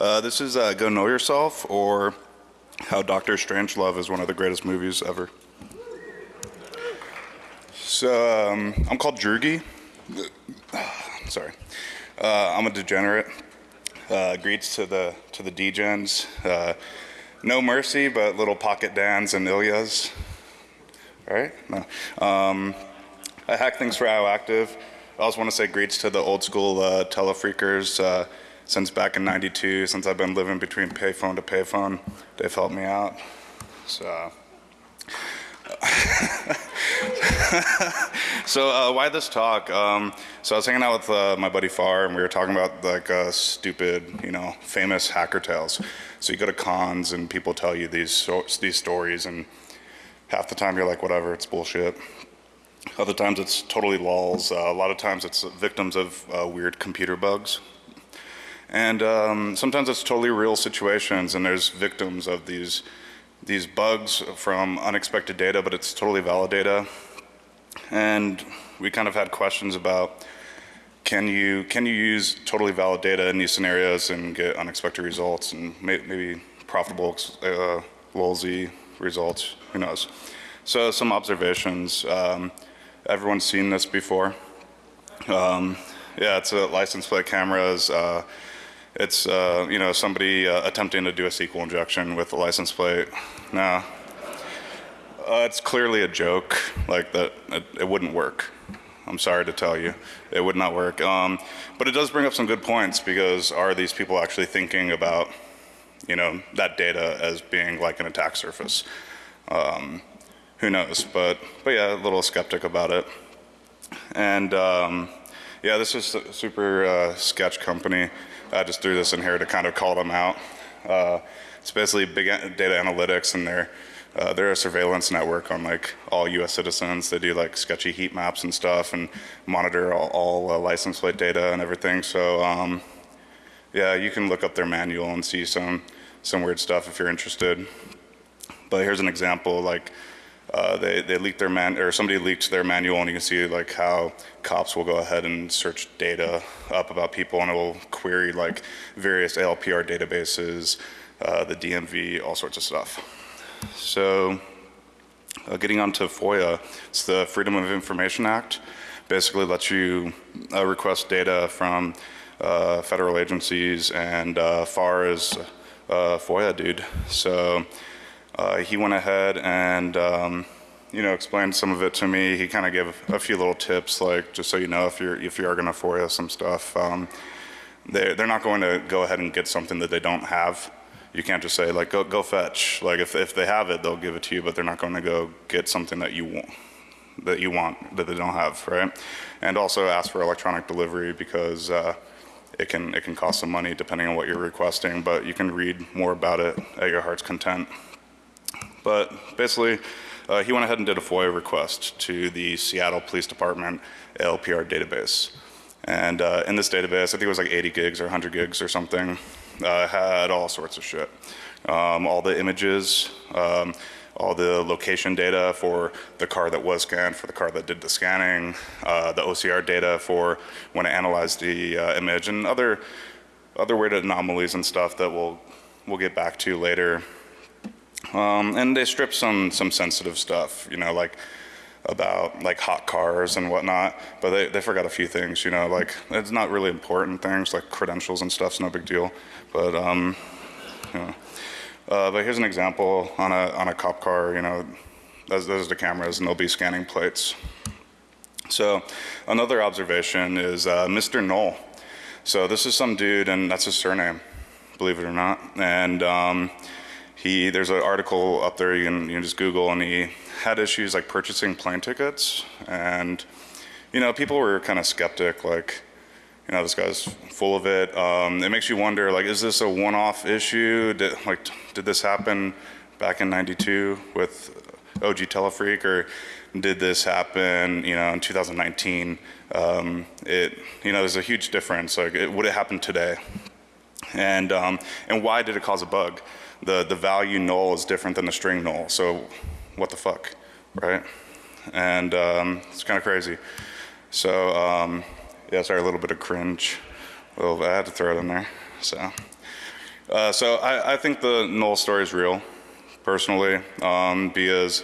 Uh, this is uh, Go Null Yourself, or How Doctor Strangelove is one of the greatest movies ever. So, um, I'm called Droogie. Sorry. Uh, I'm a degenerate. Uh, greets to the to the degens. Uh, no mercy, but little pocket Dans and Ilyas. All right. No. Um, I hack things for IOActive. I also want to say greets to the old school uh, telefreakers. Uh, since back in 92, since I've been living between payphone to payphone, they've helped me out. So, so uh, why this talk? Um, so I was hanging out with uh, my buddy Far, and we were talking about like uh, stupid, you know, famous hacker tales. So you go to cons, and people tell you these so these stories, and half the time you're like, whatever, it's bullshit. Other times it's totally lulls. Uh, a lot of times it's victims of uh, weird computer bugs. And um, sometimes it's totally real situations and there's victims of these, these bugs from unexpected data, but it's totally valid data. And we kind of had questions about can you, can you use totally valid data in these scenarios and get unexpected results and may, maybe profitable uh, lulzy results, who knows. So some observations. Um, everyone's seen this before. Um, yeah, it's a license plate cameras. Uh, it's uh, you know somebody uh, attempting to do a SQL injection with a license plate. Nah, uh, it's clearly a joke. Like that, it, it, wouldn't work. I'm sorry to tell you, it would not work. Um, but it does bring up some good points because are these people actually thinking about you know that data as being like an attack surface? Um, who knows? But but yeah, a little skeptic about it. And um, yeah, this is a super uh, sketch company. I just threw this in here to kind of call them out. Uh, it's basically big data analytics, and they're uh, they're a surveillance network on like all U.S. citizens. They do like sketchy heat maps and stuff, and monitor all, all uh, license plate data and everything. So um, yeah, you can look up their manual and see some some weird stuff if you're interested. But here's an example, like uh, they, they leaked their man, or somebody leaked their manual and you can see like how cops will go ahead and search data up about people and it will query like various ALPR databases, uh, the DMV, all sorts of stuff. So uh, getting on to FOIA, it's the Freedom of Information Act. Basically lets you uh, request data from uh, federal agencies and uh, far as FOIA dude. So uh, he went ahead and um, you know explained some of it to me. He kind of gave a few little tips, like just so you know, if you're if you are going to FOIA some stuff, um, they they're not going to go ahead and get something that they don't have. You can't just say like go go fetch. Like if if they have it, they'll give it to you, but they're not going to go get something that you want that you want that they don't have, right? And also ask for electronic delivery because. Uh, it can it can cost some money depending on what you're requesting, but you can read more about it at your heart's content. But basically, uh, he went ahead and did a FOIA request to the Seattle Police Department ALPR database. And uh, in this database, I think it was like 80 gigs or 100 gigs or something, uh, had all sorts of shit. Um, all the images, um, all the location data for the car that was scanned, for the car that did the scanning, uh, the OCR data for when it analyzed the uh, image, and other other weird anomalies and stuff that we'll we'll get back to later. Um, and they strip some some sensitive stuff, you know, like about like hot cars and whatnot, but they, they forgot a few things, you know, like it's not really important things like credentials and stuff's no big deal, but um, you know. Uh, but here's an example on a on a cop car, you know, those, those are the cameras and they'll be scanning plates. So another observation is uh, Mr. Null. So this is some dude and that's his surname, believe it or not, and um, he there's an article up there you can, you can just Google and he had issues like purchasing plane tickets and you know people were kind of skeptic like you know this guy's full of it. Um, it makes you wonder like is this a one-off issue? Did, like did this happen back in '92 with OG Telefreak or did this happen you know in 2019? Um, it you know there's a huge difference. Like it, would it happen today? And um, and why did it cause a bug? The, the value null is different than the string null. So what the fuck, right? And um, it's kind of crazy. So um, yeah, sorry, a little bit of cringe. Well, I had to throw it in there. So Uh, so I, I think the null story is real, personally, um, because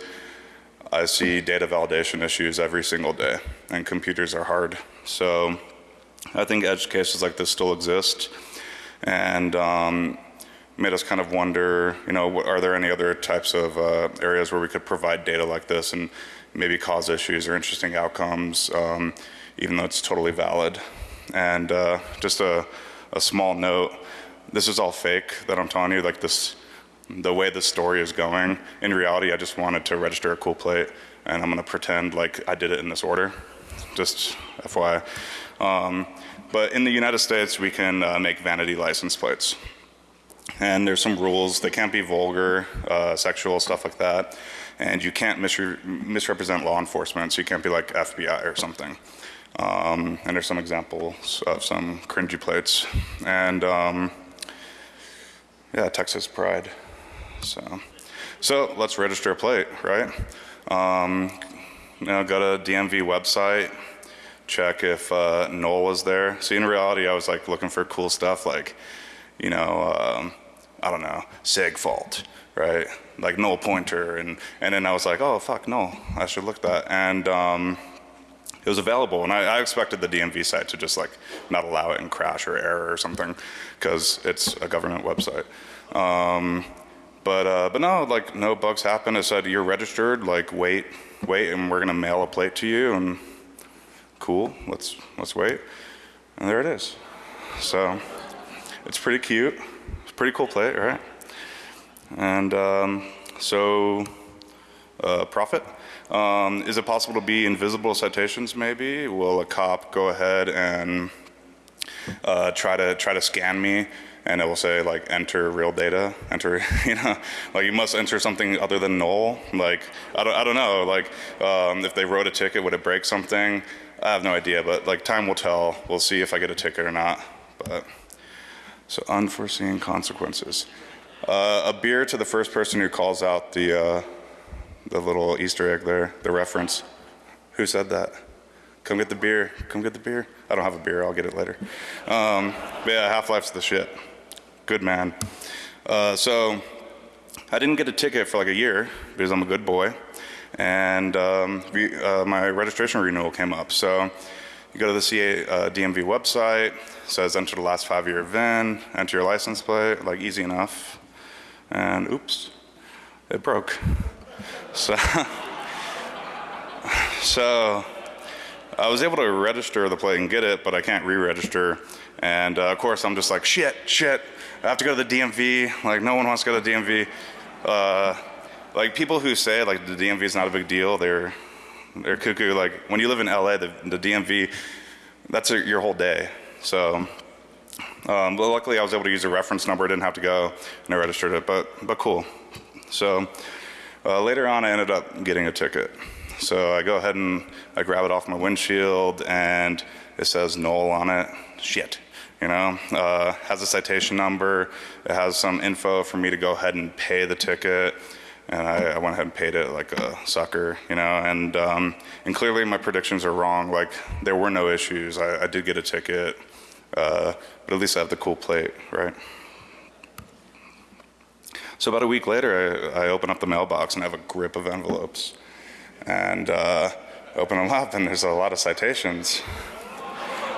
I see data validation issues every single day, and computers are hard. So I think edge cases like this still exist, and um, made us kind of wonder, you know, are there any other types of uh, areas where we could provide data like this and maybe cause issues or interesting outcomes, um, even though it's totally valid. And uh, just a, a small note, this is all fake that I'm telling you, like this, the way the story is going. In reality, I just wanted to register a cool plate and I'm gonna pretend like I did it in this order, just FYI. Um, but in the United States, we can uh, make vanity license plates. And there's some rules, they can't be vulgar, uh, sexual, stuff like that. And you can't misre misrepresent law enforcement, so you can't be like FBI or something. Um, and there's some examples of some cringy plates. And um, yeah, Texas pride. So, so let's register a plate, right? Um, you know, go to DMV website, check if uh, null was there. See, in reality, I was like looking for cool stuff like, you know, um, I don't know, segfault, right? Like null pointer, and and then I was like, oh fuck, no, I should look that, and um, it was available, and I, I, expected the DMV site to just like not allow it and crash or error or something, because it's a government website. Um, but uh, but no, like no bugs happened. It said you're registered. Like wait, wait, and we're gonna mail a plate to you. And cool, let's let's wait. And there it is. So it's pretty cute. It's pretty cool plate, right? And um, so uh, profit. Um, is it possible to be invisible citations maybe? Will a cop go ahead and uh, try to try to scan me and it will say like enter real data, enter, you know, like you must enter something other than null. Like, I don't, I don't know, like um, if they wrote a ticket, would it break something? I have no idea, but like time will tell. We'll see if I get a ticket or not. But So unforeseen consequences. Uh, a beer to the first person who calls out the, uh, the little Easter egg there, the reference. Who said that? Come get the beer, come get the beer. I don't have a beer, I'll get it later. Um, yeah, Half-Life's the shit good man. Uh, so I didn't get a ticket for like a year because I'm a good boy. And um, we, uh, my registration renewal came up. So you go to the CA uh, DMV website, says enter the last five year VIN, enter your license plate, like easy enough. And oops, it broke. So, so I was able to register the plate and get it, but I can't re-register. And uh, of course I'm just like, shit, shit, I have to go to the DMV. Like no one wants to go to the DMV. Uh, like people who say like the DMV is not a big deal, they're they're cuckoo. Like when you live in LA, the, the DMV, that's a, your whole day. So, um, but luckily I was able to use a reference number. I didn't have to go and I registered it. But but cool. So uh, later on, I ended up getting a ticket. So I go ahead and I grab it off my windshield, and it says null on it. Shit you know, uh, has a citation number, it has some info for me to go ahead and pay the ticket, and I, I went ahead and paid it like a sucker, you know, and, um, and clearly my predictions are wrong, like there were no issues, I, I did get a ticket, uh, but at least I have the cool plate, right? So about a week later, I, I open up the mailbox and I have a grip of envelopes, and uh, open them up and there's a lot of citations.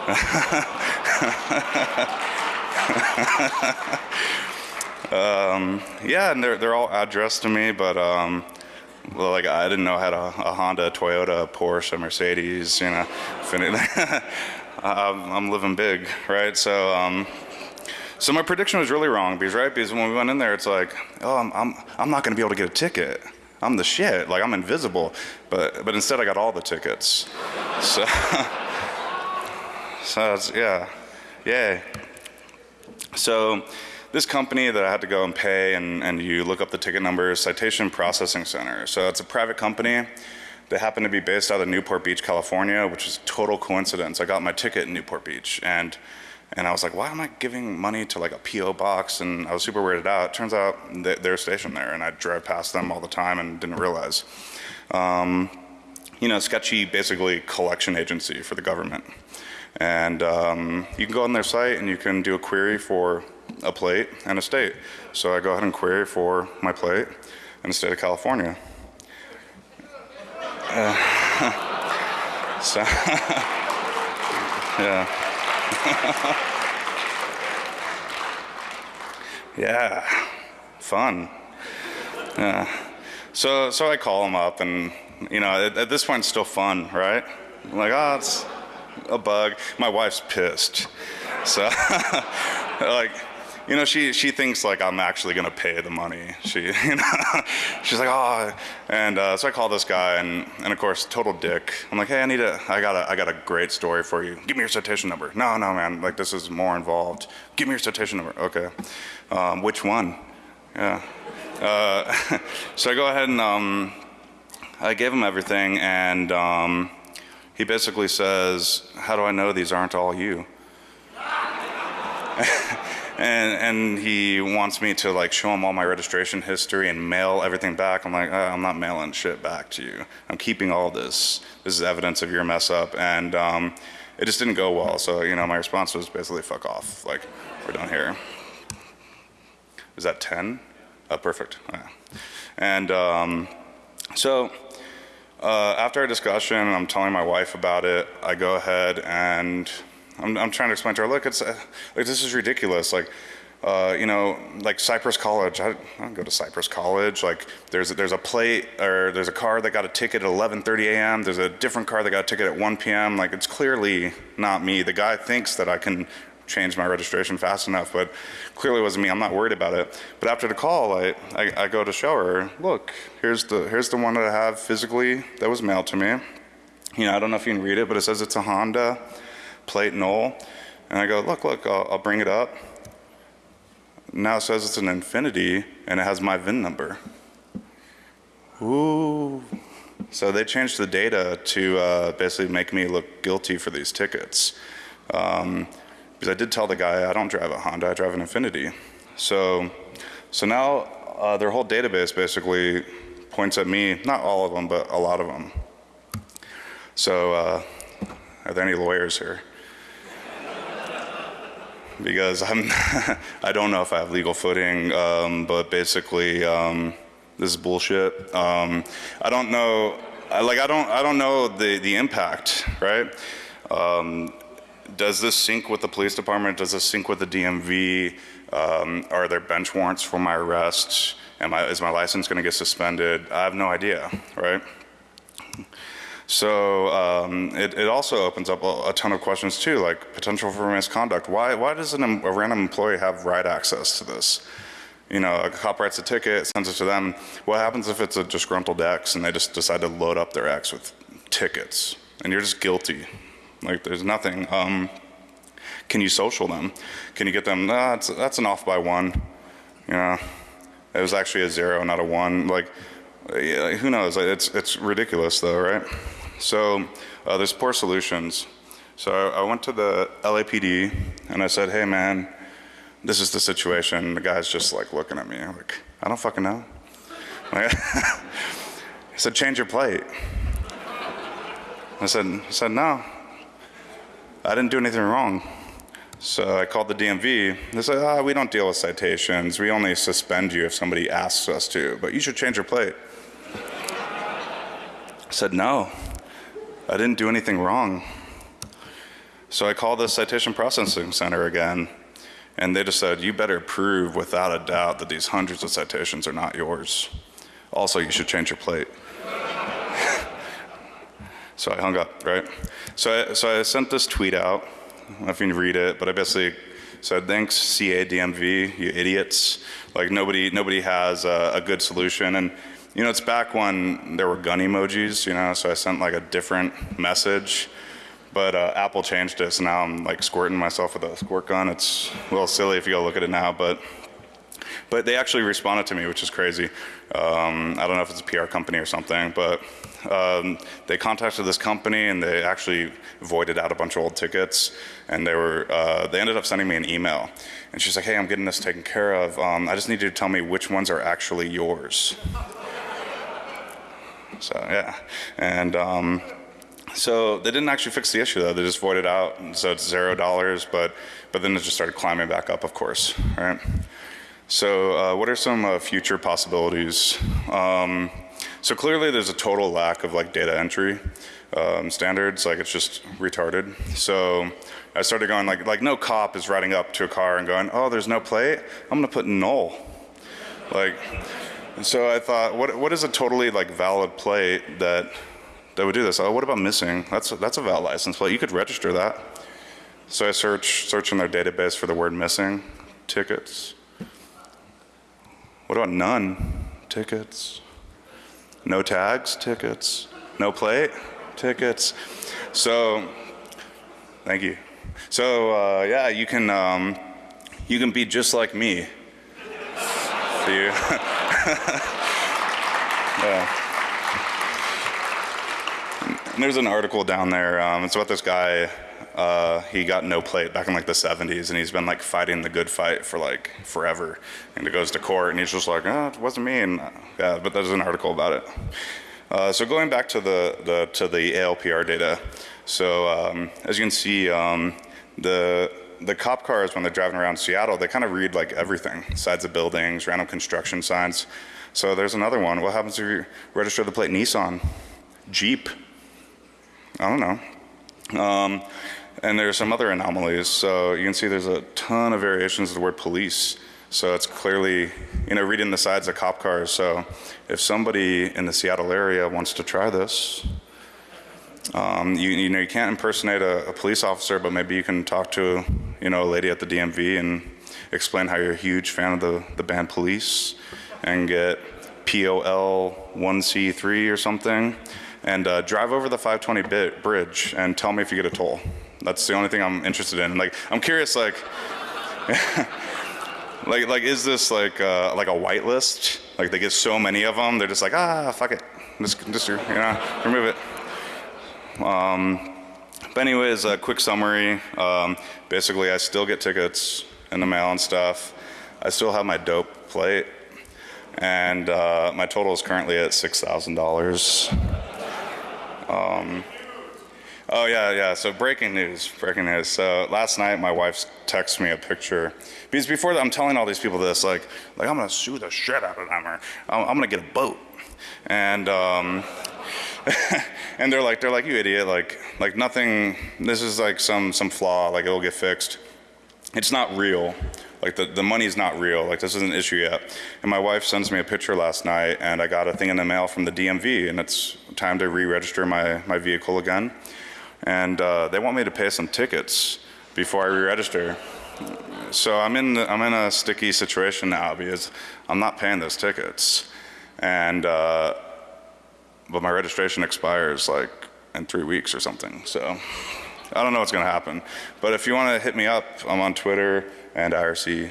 um, yeah, and they're, they're all addressed to me, but um, well, like I didn't know how to a Honda, Toyota, Porsche, Mercedes, you know. I'm living big, right? So, um, so my prediction was really wrong because, right? Because when we went in there, it's like, oh, I'm, I'm, I'm not going to be able to get a ticket. I'm the shit. Like I'm invisible. But, but instead, I got all the tickets. So. So yeah, yay. So this company that I had to go and pay and, and you look up the ticket numbers, Citation Processing Center. So it's a private company. They happen to be based out of Newport Beach, California, which is total coincidence. I got my ticket in Newport Beach and and I was like, why am I giving money to like a PO box? And I was super weirded out. Turns out they're stationed there and I drive past them all the time and didn't realize. Um, you know, sketchy basically collection agency for the government. And um, you can go on their site and you can do a query for a plate and a state. So I go ahead and query for my plate in the state of California. Uh, so, yeah. yeah, fun. Yeah. So, so I call him up, and you know, at, at this point, it's still fun, right? I'm like, oh, it's a bug. My wife's pissed. So, like, you know, she she thinks like I'm actually gonna pay the money. She, you know, she's like, oh, and uh, so I call this guy, and and of course, total dick. I'm like, hey, I need a, I got a, I got a great story for you. Give me your citation number. No, no, man, like this is more involved. Give me your citation number. Okay, um, which one? Yeah. Uh, so I go ahead and um, I gave him everything, and um, he basically says, "How do I know these aren't all you?" and and he wants me to like show him all my registration history and mail everything back. I'm like, oh, I'm not mailing shit back to you. I'm keeping all this. This is evidence of your mess up, and um, it just didn't go well. So you know, my response was basically, "Fuck off." Like, we're done here. Is that ten? Oh, perfect. Yeah. And um, so. Uh, after a discussion, I'm telling my wife about it. I go ahead and I'm, I'm trying to explain to her, look, it's uh, like this is ridiculous. Like, uh, you know, like Cypress College. I, I don't go to Cypress College. Like, there's a, there's a plate or there's a car that got a ticket at 11:30 a.m. There's a different car that got a ticket at 1 p.m. Like, it's clearly not me. The guy thinks that I can change my registration fast enough, but clearly wasn't me. I'm not worried about it. But after the call, I, I, I go to show her, look, here's the here's the one that I have physically that was mailed to me. You know, I don't know if you can read it, but it says it's a Honda plate null. And I go, look, look, I'll, I'll bring it up. Now it says it's an Infiniti and it has my VIN number. Ooh. So they changed the data to uh, basically make me look guilty for these tickets. Um, because I did tell the guy I don't drive a Honda, I drive an Infiniti. So, so now uh, their whole database basically points at me, not all of them, but a lot of them. So, uh, are there any lawyers here? Because I'm I don't know if I have legal footing, um, but basically um, this is bullshit. Um, I don't know, like I don't I don't know the the impact, right? Um, does this sync with the police department? Does this sync with the DMV? Um, are there bench warrants for my arrest? Am I, is my license going to get suspended? I have no idea, right? So um, it, it, also opens up a, a, ton of questions too, like potential for misconduct. Why, why does an, a random employee have right access to this? You know, a cop writes a ticket, sends it to them. What happens if it's a disgruntled ex and they just decide to load up their ex with tickets and you're just guilty? Like there's nothing. Um, can you social them? Can you get them, nah, that's an off by one. You know, it was actually a zero, not a one. Like, yeah, who knows? It's, it's ridiculous though, right? So uh, there's poor solutions. So I went to the LAPD and I said, hey man, this is the situation. The guy's just like looking at me like, I don't fucking know. He said, change your plate. I said, I said, no, I didn't do anything wrong. So I called the DMV. They said, ah, we don't deal with citations. We only suspend you if somebody asks us to, but you should change your plate. I said, no, I didn't do anything wrong. So I called the citation processing center again, and they just said, you better prove without a doubt that these hundreds of citations are not yours. Also, you should change your plate. so I hung up, right? So I, so I sent this tweet out. I don't know if you can read it, but I basically said, thanks CA DMV, you idiots. Like nobody, nobody has a, a good solution. And you know, it's back when there were gun emojis, you know, so I sent like a different message. But uh, Apple changed it, so now I'm like squirting myself with a squirt gun. It's a little silly if you go look at it now, but but they actually responded to me, which is crazy. Um, I don't know if it's a PR company or something, but um, they contacted this company and they actually voided out a bunch of old tickets. And they were uh, they ended up sending me an email. And she's like, "Hey, I'm getting this taken care of. Um, I just need you to tell me which ones are actually yours." So yeah, and um, So they didn't actually fix the issue though. They just voided out, and so it's zero dollars. But but then it just started climbing back up, of course, right? So uh, what are some uh, future possibilities? Um, so clearly there's a total lack of like data entry um, standards. Like it's just retarded. So I started going like like no cop is riding up to a car and going, oh, there's no plate. I'm gonna put null. Like. And so I thought, what what is a totally like valid plate that that would do this? Oh, what about missing? That's a, that's a valid license plate. You could register that. So I search search in their database for the word missing tickets. What about none tickets? No tags tickets. No plate tickets. So thank you. So uh, yeah, you can um, you can be just like me. See you. yeah. And there's an article down there. Um, it's about this guy. Uh, he got no plate back in like the 70s, and he's been like fighting the good fight for like forever. And he goes to court, and he's just like, "Oh, it wasn't me." And yeah, but there's an article about it. Uh, so going back to the, the to the ALPR data. So um, as you can see, um, the the cop cars when they're driving around Seattle, they kind of read like everything: sides of buildings, random construction signs. So there's another one. What happens if you register the plate Nissan, Jeep? I don't know. Um, and there's some other anomalies. So you can see there's a ton of variations of the word police. So it's clearly, you know, reading the sides of cop cars. So if somebody in the Seattle area wants to try this, um, you, you, know, you can't impersonate a, a, police officer, but maybe you can talk to, you know, a lady at the DMV and explain how you're a huge fan of the, the band Police and get POL 1C3 or something and uh, drive over the 520 bit bridge and tell me if you get a toll. That's the only thing I'm interested in. Like, I'm curious, like, like, like, is this like, uh, like a whitelist? Like, they get so many of them, they're just like, ah, fuck it, just, just you know, remove it. Um, but anyways, a quick summary. Um, basically, I still get tickets in the mail and stuff. I still have my dope plate, and uh, my total is currently at six thousand dollars. Um, oh yeah, yeah. So breaking news, breaking news. So last night my wife texted me a picture because before that, I'm telling all these people this, like, like I'm gonna sue the shit out of them, or I'm, I'm gonna get a boat, and um, and they're like, they're like, you idiot, like, like nothing. This is like some some flaw, like it'll get fixed. It's not real. Like the, the money's not real. Like this isn't an issue yet. And my wife sends me a picture last night and I got a thing in the mail from the DMV and it's time to re-register my, my vehicle again. And uh, they want me to pay some tickets before I re-register. So I'm in, the, I'm in a sticky situation now because I'm not paying those tickets. And, uh, but my registration expires like in three weeks or something. So I don't know what's gonna happen. But if you wanna hit me up, I'm on Twitter and IRC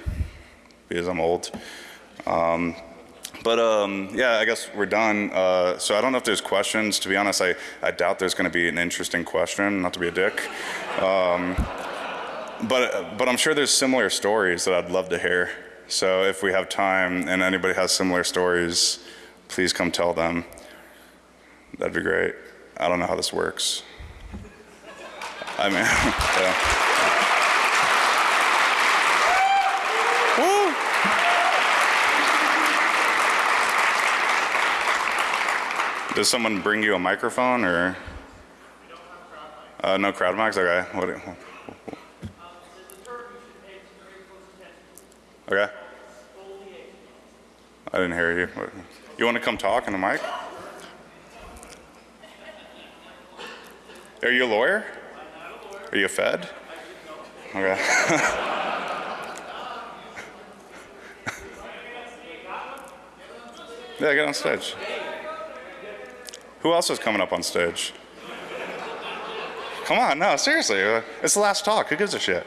because I'm old. Um, but um, yeah, I guess we're done. Uh, so I don't know if there's questions. To be honest, I, I doubt there's going to be an interesting question, not to be a dick. Um, but, but I'm sure there's similar stories that I'd love to hear. So if we have time and anybody has similar stories, please come tell them. That'd be great. I don't know how this works. I mean, yeah. Does someone bring you a microphone or? Uh, no crowd mics? Okay. What, okay. I didn't hear you. You want to come talk in the mic? Are you a lawyer? Are you a Fed? Okay. yeah, get on stage. Who else is coming up on stage? Come on, no, seriously. Uh, it's the last talk. Who gives a shit?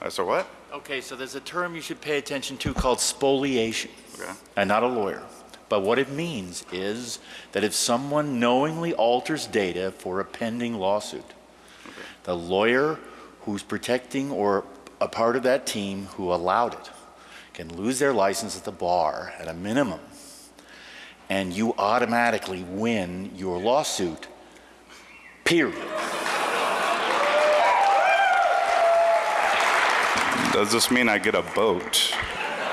Uh, so what? Okay, so there's a term you should pay attention to called spoliation. Okay. I'm not a lawyer. But what it means is that if someone knowingly alters data for a pending lawsuit, okay. the lawyer who's protecting or a part of that team who allowed it can lose their license at the bar at a minimum and you automatically win your lawsuit. Period. Does this mean I get a boat?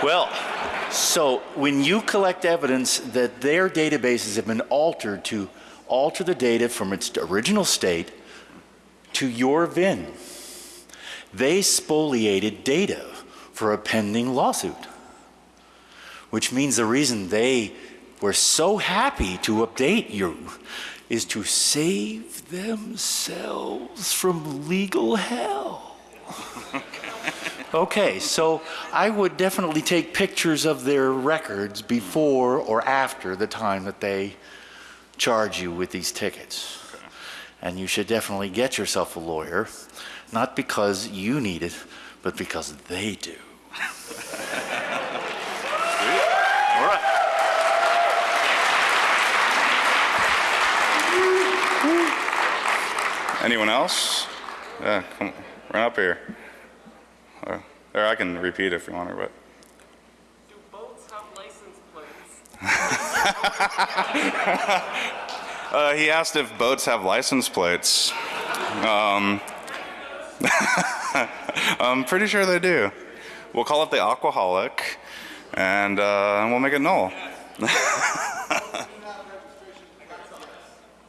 Well, so when you collect evidence that their databases have been altered to alter the data from its original state to your VIN, they spoliated data for a pending lawsuit. Which means the reason they were so happy to update you is to save themselves from legal hell. Okay, so I would definitely take pictures of their records before or after the time that they charge you with these tickets. And you should definitely get yourself a lawyer, not because you need it, but because they do. Anyone else? Yeah, come on. Run up here. Uh, Or I can repeat if you want, but Do boats have license plates? uh, he asked if boats have license plates. Um, I'm pretty sure they do. We'll call it the Aquaholic, and uh, we'll make it null.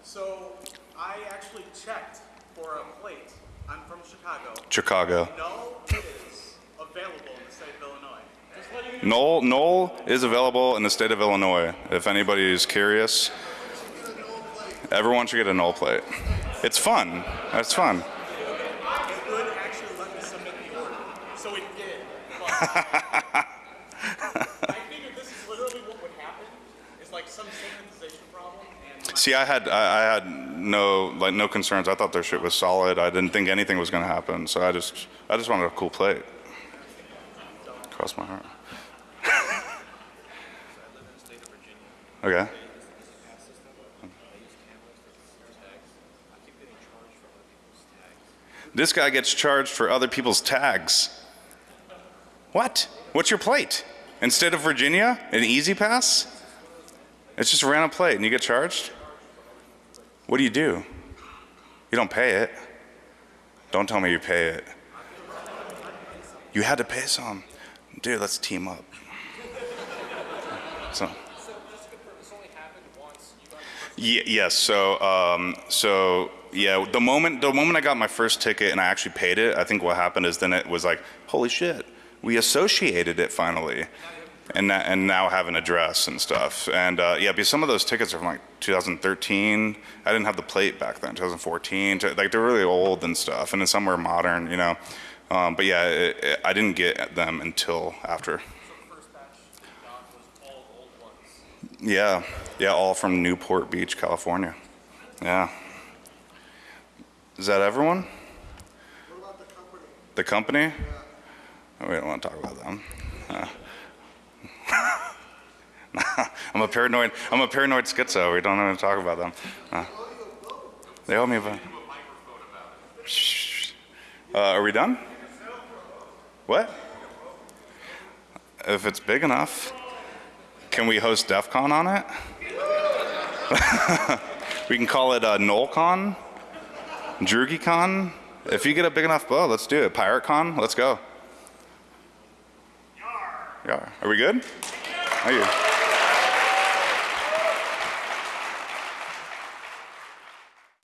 So I actually checked for a plate. I'm from Chicago. Chicago. No, it is available in the state of Illinois. Just letting you Knoll, Knoll is available in the state of Illinois. If anybody is curious, everyone should get a Knoll plate. It's fun. It's fun. it would actually let me submit the order. So it did. But I figured this is literally what would happen. It's like some standardization problem. And See, I had I, I had no like no concerns. I thought their shit was solid. I didn't think anything was gonna happen. So I just I just wanted a cool plate. Cross my heart. Okay. This guy gets charged for other people's tags. What? What's your plate? Instead of Virginia, an E-ZPass? It's just a random plate and you get charged? What do you do? You don't pay it. Don't tell me you pay it. You had to pay some. Dude, let's team up. So. Ye- yes. So, um, so yeah. The moment the moment I got my first ticket and I actually paid it, I think what happened is then it was like, holy shit, we associated it finally, and and now have an address and stuff. And uh, yeah, because some of those tickets are from like 2013. I didn't have the plate back then. 2014. Like they're really old and stuff, and then some were modern, you know. Um, but yeah, it, it, I didn't get them until after. Yeah, yeah, all from Newport Beach, California. Yeah. Is that everyone? What about the company? The company? Oh, we don't want to talk about them. Uh. I'm a paranoid. I'm a paranoid schizo. We don't want to talk about them. Uh. They owe me a. Uh, are we done? What? If it's big enough, can we host DEF CON on it? we can call it uh, NullCon, DroogieCon. If you get a big enough bow, let's do it. PirateCon, let's go. Yar. Are we good? Thank you.